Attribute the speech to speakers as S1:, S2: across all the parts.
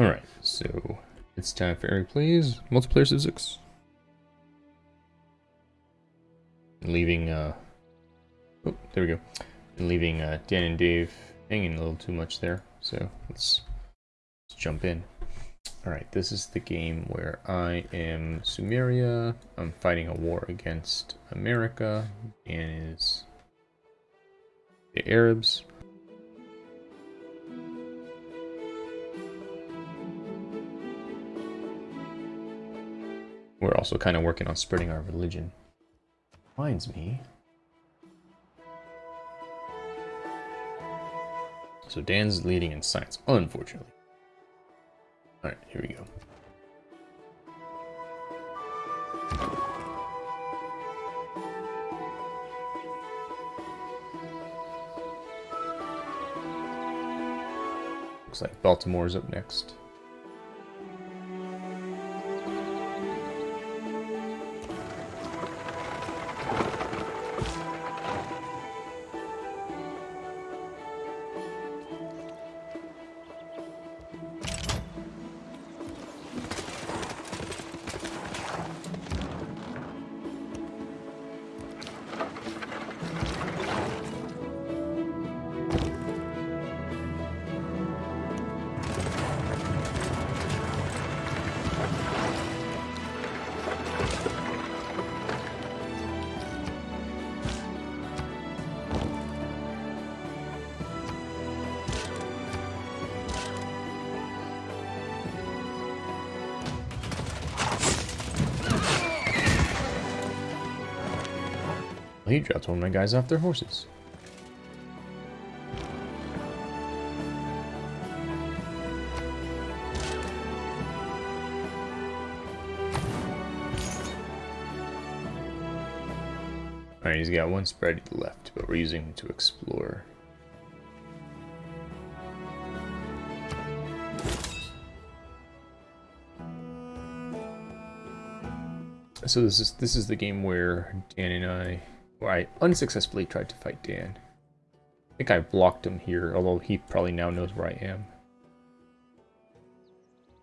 S1: Alright, so it's time for Eric Plays Multiplayer Civ 6. Leaving, uh, oh, there we go. And leaving uh, Dan and Dave hanging a little too much there, so let's, let's jump in. Alright, this is the game where I am Sumeria, I'm fighting a war against America, and is the Arabs. We're also kind of working on spreading our religion. Reminds me. So Dan's leading in science, unfortunately. Alright, here we go. Looks like Baltimore's up next. He dropped one of my guys off their horses. Alright, he's got one spread left, but we're using him to explore. So this is this is the game where Dan and I where I unsuccessfully tried to fight Dan. I think I blocked him here, although he probably now knows where I am.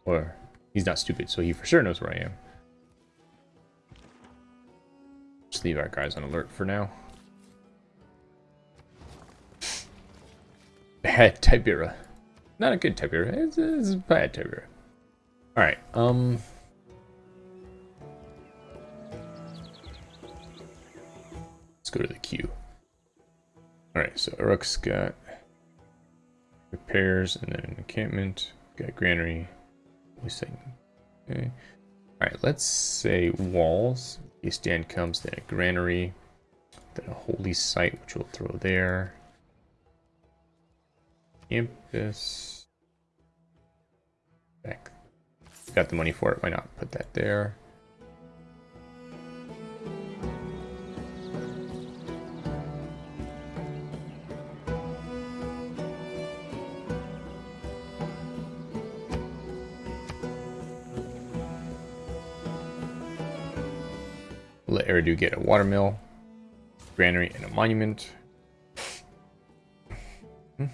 S1: Or, he's not stupid, so he for sure knows where I am. Just leave our guys on alert for now. Bad Tibera. Not a good Tibera, it's, it's a bad Tibera. Alright, um... Let's go to the queue. Alright, so Uruk's got repairs and then an encampment. Got granary. We say okay. Alright, let's say walls. Case Dan comes, then a granary. Then a holy site, which we'll throw there. Campus. Back. Got the money for it, why not put that there? Eridu get a watermill, granary, and a monument. He'll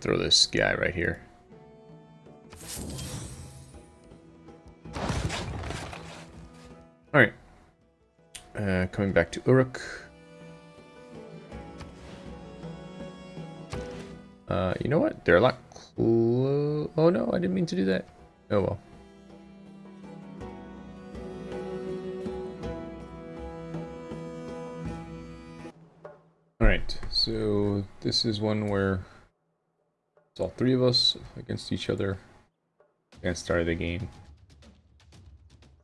S1: throw this guy right here. Alright. Uh, coming back to Uruk. Uh, you know what? They're a lot. Oh no, I didn't mean to do that. Oh well. Alright, so this is one where it's all three of us against each other and start of the game.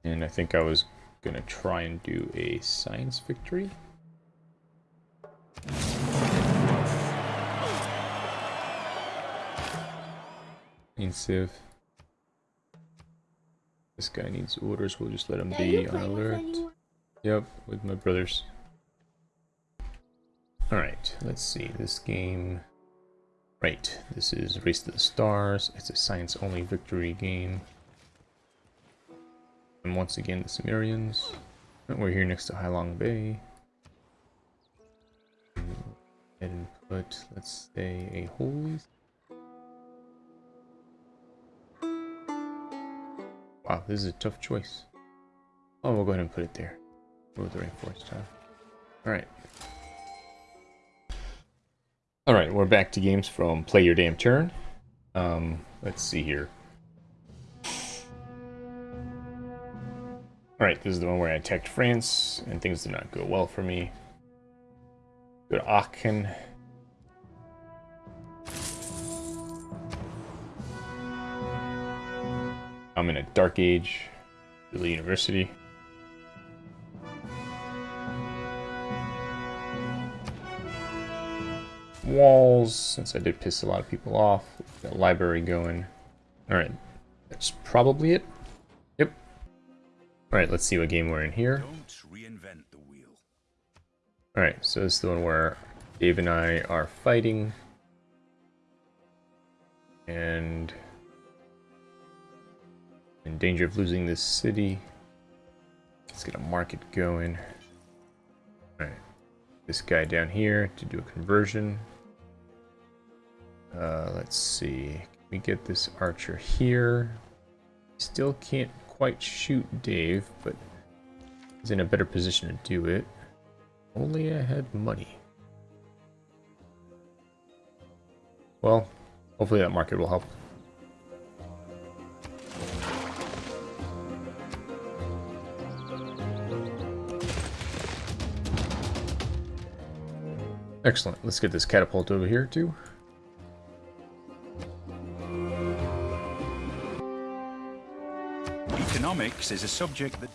S1: And I think I was gonna try and do a science victory. In Civ. This guy needs orders, we'll just let him be on alert. Yep, with my brothers. Alright, let's see, this game... Right, this is Race to the Stars, it's a science-only victory game. And once again, the Sumerians. We're here next to Ha Long Bay. and put, let's say, a holy. Wow, this is a tough choice. Oh, we'll go ahead and put it there. Move the rainforest time. Alright. Alright, we're back to games from Play Your Damn Turn. Um, let's see here. Alright, this is the one where I attacked France, and things did not go well for me. Go to Aachen. I'm in a dark age. the University. Walls, since I did piss a lot of people off. Got library going. Alright, that's probably it. Yep. Alright, let's see what game we're in here. Alright, so this is the one where Dave and I are fighting. And in danger of losing this city. Let's get a market going. Alright. This guy down here to do a conversion. Uh, let's see. Can we get this archer here? Still can't quite shoot Dave, but he's in a better position to do it. Only I had money. Well, hopefully that market will help. Excellent. Let's get this catapult over here, too.
S2: Economics is a subject that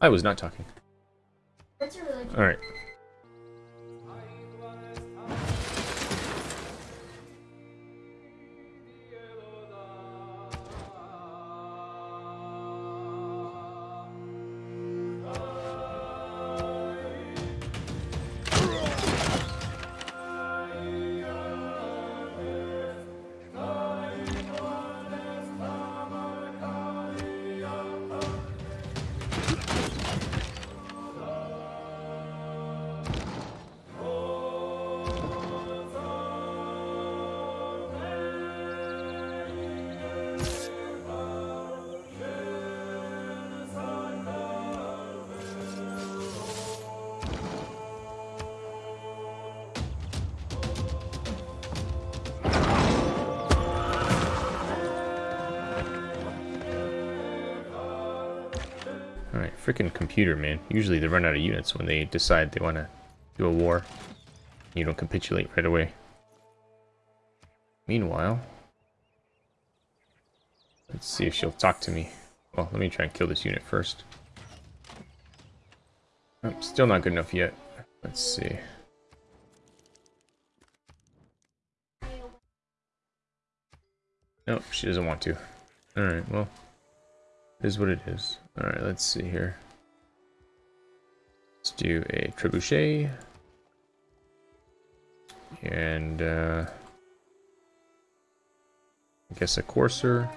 S1: I was not talking. Alright. Freaking computer, man. Usually they run out of units when they decide they want to do a war. You don't capitulate right away. Meanwhile, let's see if she'll talk to me. Well, let me try and kill this unit first. Oh, still not good enough yet. Let's see. Nope, she doesn't want to. Alright, well, it is what it is. Alright, let's see here. Let's do a trebuchet. And, uh, I guess a courser.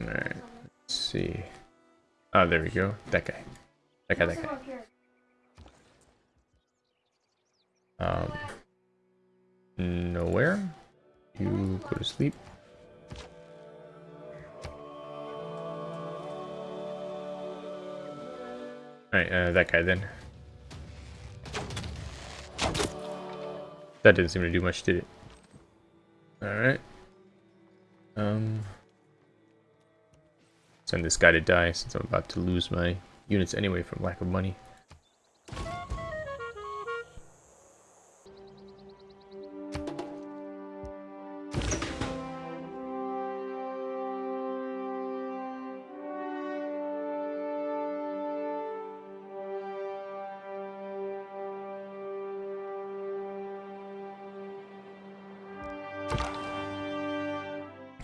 S1: Alright, let's see. Oh, there we go. That guy. That guy, that guy. Um, nowhere. You go to sleep. Alright, uh, that guy then. That didn't seem to do much, did it? Alright. Um... Send this guy to die since I'm about to lose my units anyway from lack of money.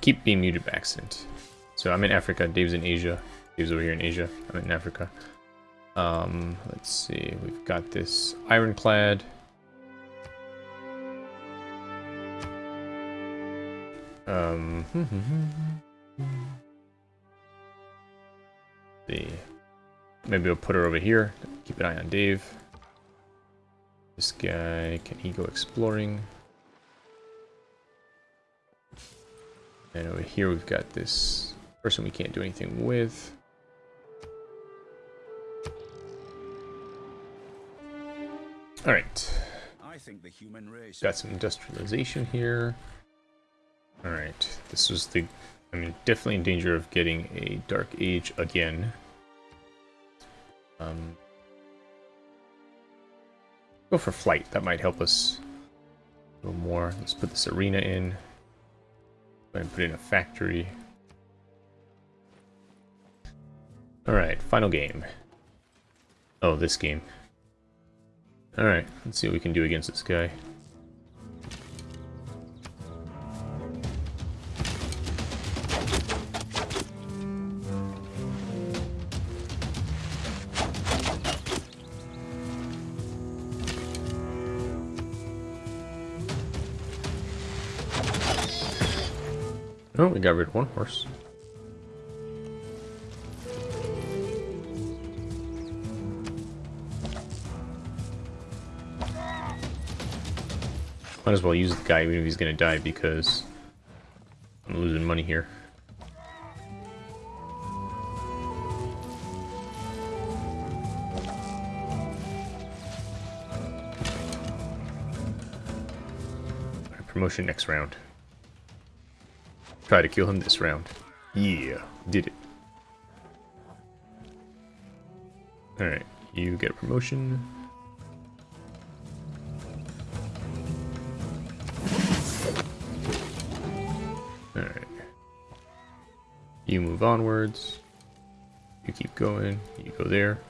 S1: Keep being muted by accident. So I'm in Africa, Dave's in Asia. Dave's over here in Asia, I'm in Africa. Um, let's see, we've got this ironclad. Um, see. Maybe we'll put her over here. Keep an eye on Dave. This guy, can he go exploring? And over here we've got this person we can't do anything with. Alright.
S2: I think the human race.
S1: Got some industrialization here. Alright. This was the... I mean, definitely in danger of getting a Dark Age again. Um, go for flight. That might help us a little more. Let's put this arena in. And put in a factory. Alright, final game. Oh, this game. Alright, let's see what we can do against this guy. Oh, we got rid of one horse. Might as well use the guy even if he's gonna die because I'm losing money here. Promotion next round. Try to kill him this round. Yeah, did it. Alright, you get a promotion. Alright. You move onwards. You keep going. You go there.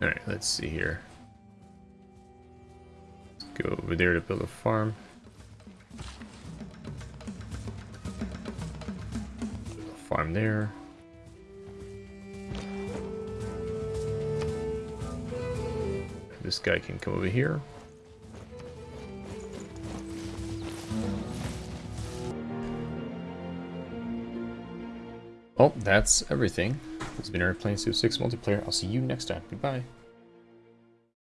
S1: Alright, let's see here. Let's go over there to build a farm. Farm there. This guy can come over here. Well, that's everything. This has been Airplane Studio 6 multiplayer. I'll see you next time. Goodbye.